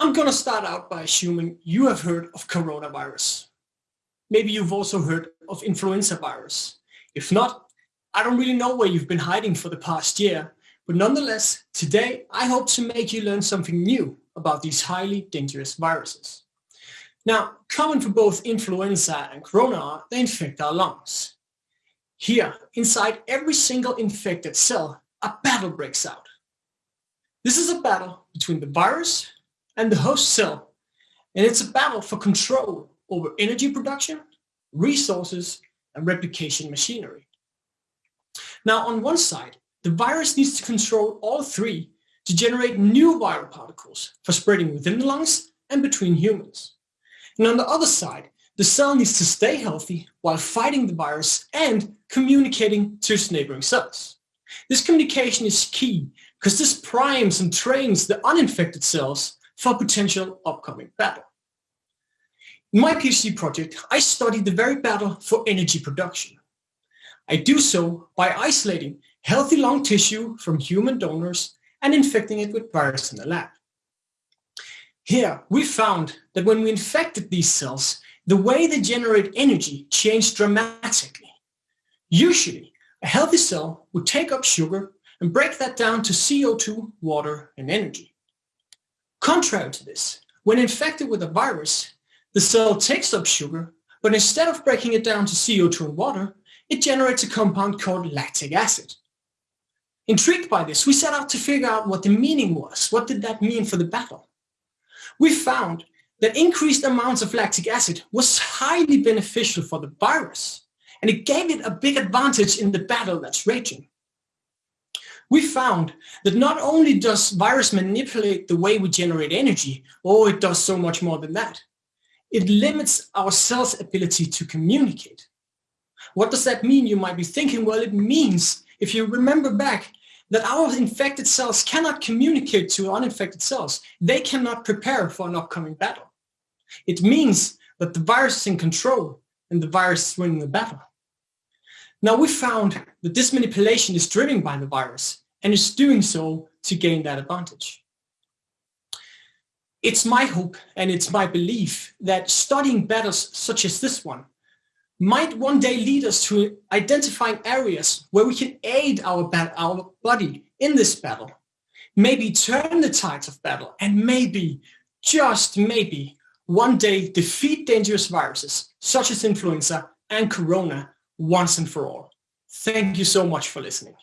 I'm going to start out by assuming you have heard of coronavirus. Maybe you've also heard of influenza virus. If not, I don't really know where you've been hiding for the past year, but nonetheless, today I hope to make you learn something new about these highly dangerous viruses. Now, common for both influenza and corona are they infect our lungs. Here, inside every single infected cell, a battle breaks out. This is a battle between the virus and the host cell, and it's a battle for control over energy production, resources, and replication machinery. Now, on one side, the virus needs to control all three to generate new viral particles for spreading within the lungs and between humans. And on the other side, the cell needs to stay healthy while fighting the virus and communicating to its neighboring cells. This communication is key because this primes and trains the uninfected cells for potential upcoming battle. In my PhD project, I studied the very battle for energy production. I do so by isolating healthy lung tissue from human donors and infecting it with virus in the lab. Here, we found that when we infected these cells, the way they generate energy changed dramatically. Usually, a healthy cell would take up sugar and break that down to CO2, water, and energy. Contrary to this, when infected with a virus, the cell takes up sugar, but instead of breaking it down to CO2 and water, it generates a compound called lactic acid. Intrigued by this, we set out to figure out what the meaning was. What did that mean for the battle? We found that increased amounts of lactic acid was highly beneficial for the virus, and it gave it a big advantage in the battle that's raging. We found that not only does virus manipulate the way we generate energy, or it does so much more than that, it limits our cells' ability to communicate. What does that mean? You might be thinking, well, it means if you remember back, that our infected cells cannot communicate to uninfected cells. They cannot prepare for an upcoming battle. It means that the virus is in control and the virus is winning the battle. Now we found that this manipulation is driven by the virus and is doing so to gain that advantage. It's my hope and it's my belief that studying battles such as this one might one day lead us to identifying areas where we can aid our, our body in this battle, maybe turn the tides of battle, and maybe, just maybe, one day defeat dangerous viruses such as influenza and corona once and for all. Thank you so much for listening.